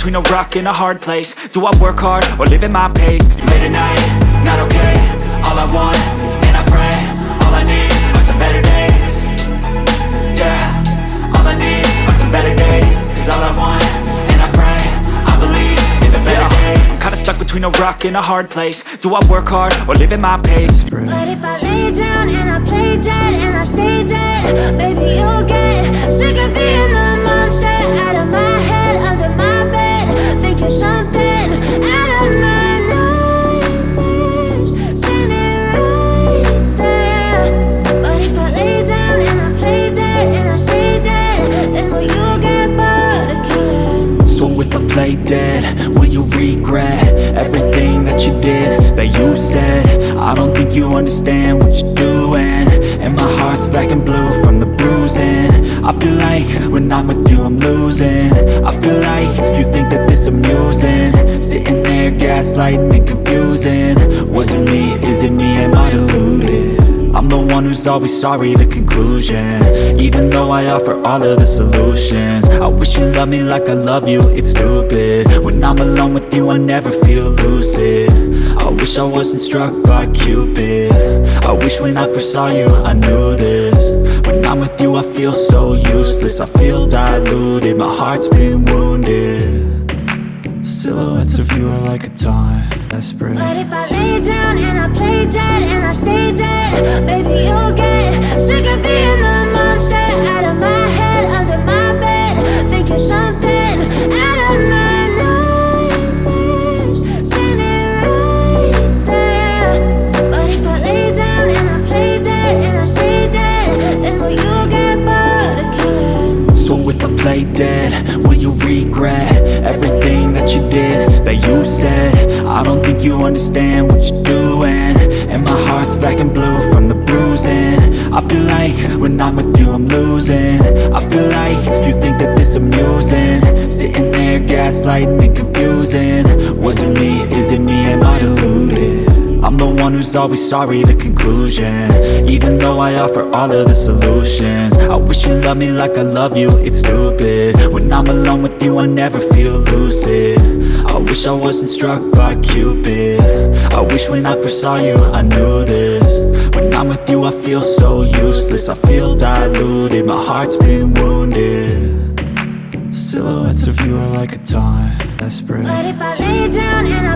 between a rock and a hard place. Do I work hard or live at my pace? Late at night, not okay. All I want, and I pray All I need are some better days. Yeah, all I need are some better days. Cause all I want, and I pray I believe in the better days. I'm kinda stuck between a rock and a hard place. Do I work hard or live at my pace? But if I lay down and I play dead and I stay dead Baby, you'll get sick of being the monster Out of my Play dead, will you regret Everything that you did, that you said? I don't think you understand what you're doing. And my heart's black and blue from the bruising. I feel like when I'm with you I'm losing. I feel like you think that this amusing. Sitting there gaslighting and confusing. Was it me, is it me, am I deluded? I'm the one who's always sorry, the conclusion. Even though I offer all of the solutions. I wish you loved me like I love you, it's stupid. When I'm alone with you, I never feel lucid. I wish I wasn't struck by Cupid. I wish when I first saw you, I knew this. When I'm with you, I feel so useless. I feel diluted, my heart's been wounded. Silhouettes of you are like a taunt, desperate. But if I lay down and I play dead and I stay dead Baby, you'll get sick of being the monster Out of my head, under my bed Thinking something out of my nightmares Standing right there. But if I lay down and I play dead and I stay dead Then will you get bored of killing So if I play dead, will you regret Everything that you did, that you said I don't think you understand what you're doing. And my heart's black and blue from the bruising. I feel like when I'm with you I'm losing. I feel like you think that this amusing. Sitting there gaslighting and confusing. Was it me, is it me, am I deluded? I'm the one who's always sorry, the conclusion. Even though I offer all of the solutions. I wish you loved me like I love you, it's stupid. When I'm alone with you, I never feel lucid. I wish I wasn't struck by Cupid. I wish when I first saw you, I knew this. When I'm with you, I feel so useless. I feel diluted, my heart's been wounded. Silhouettes of you are like a taunt, desperate. But if I lay down and I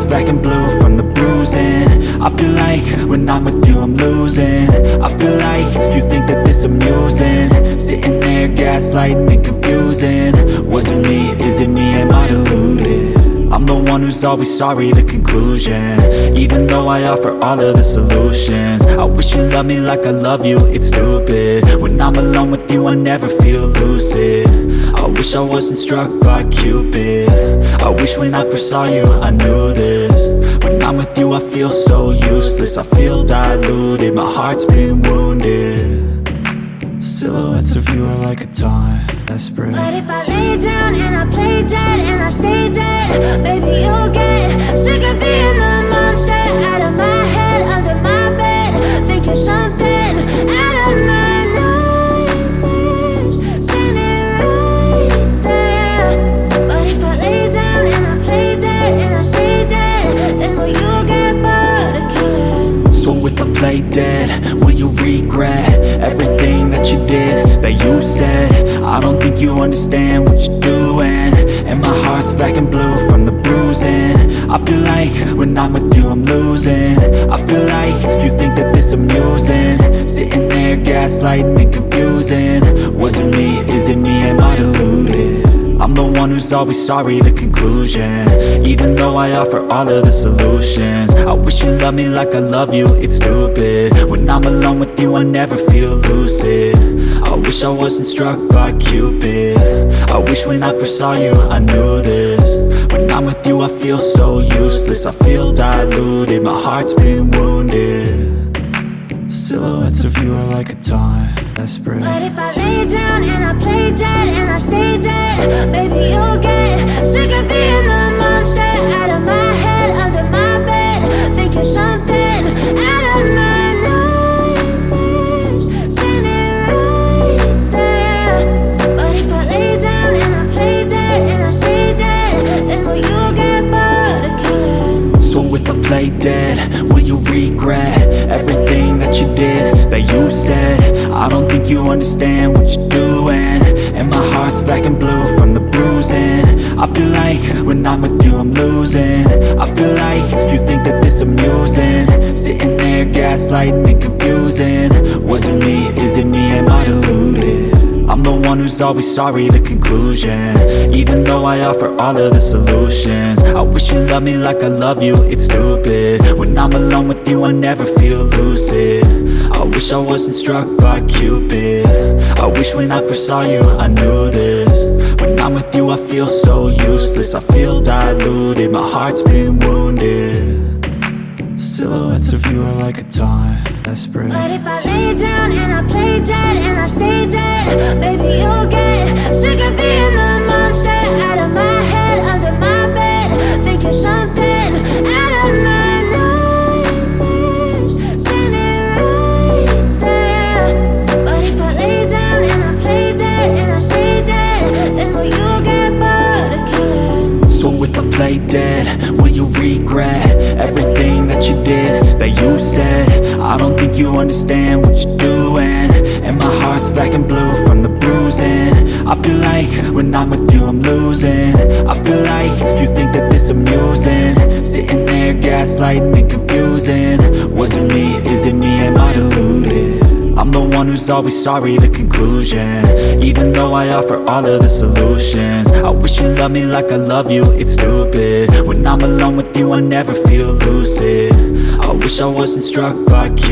And black and blue from the bruising I feel like when I'm with you I'm losing. I feel like you think that this amusing. Sitting there gaslighting and confusing. Was it me, is it me, am I deluded? I'm the one who's always sorry, the conclusion. Even though I offer all of the solutions. I wish you loved me like I love you, it's stupid. When I'm alone with you, I never feel lucid. I wish I wasn't struck by Cupid I wish when I first saw you, I knew this. When I'm with you, I feel so useless. I feel diluted, my heart's been wounded. Silhouettes of you are like a taunt, desperate. But if I lay down and I play dead and I stay dead Baby, you'll get sick of being play dead, will you regret Everything that you did, that you said? I don't think you understand what you're doing. And my heart's black and blue from the bruising. I feel like when I'm with you I'm losing. I feel like you think that this amusing. Sitting there gaslighting and confusing. Was it me, is it me, am I deluded? I'm the one who's always sorry, the conclusion. Even though I offer all of the solutions wish you loved me like I love you, it's stupid. When I'm alone with you, I never feel lucid. I wish I wasn't struck by Cupid. I wish when I first saw you I knew this. When I'm with you I feel so useless. I feel diluted, my heart's been wounded. Silhouettes of you are like a taunt, desperate you understand what you're doing. And my heart's black and blue from the bruising. I feel like when I'm with you I'm losing. I feel like you think that this amusing. Sitting there gaslighting and confusing. Was it me, I'm the one who's always sorry, the conclusion. Even though I offer all of the solutions. I wish you loved me like I love you, it's stupid. When I'm alone with you I never feel lucid. I wish I wasn't struck by Cupid. I wish when I first saw you I knew this. When I'm with you I feel so useless. I feel diluted, my heart's been wounded Silhouettes of you are like a taunt, desperate. But if I lay down and I play dead and I stay dead Baby, you'll get sick of being the monster Out of my head, under my that you said. I don't think you understand what you're doing. And my heart's black and blue from the bruising. I feel like when I'm with you I'm losing. I feel like you think that this amusing. Sitting there gaslighting and confusing. Was it me, is it me, am I deluded? I'm the one who's always sorry, the conclusion. Even though I offer all of the solutions. I wish you loved me like I love you, it's stupid. When I'm alone with you I never feel lucid I wish I wasn't struck by Cupid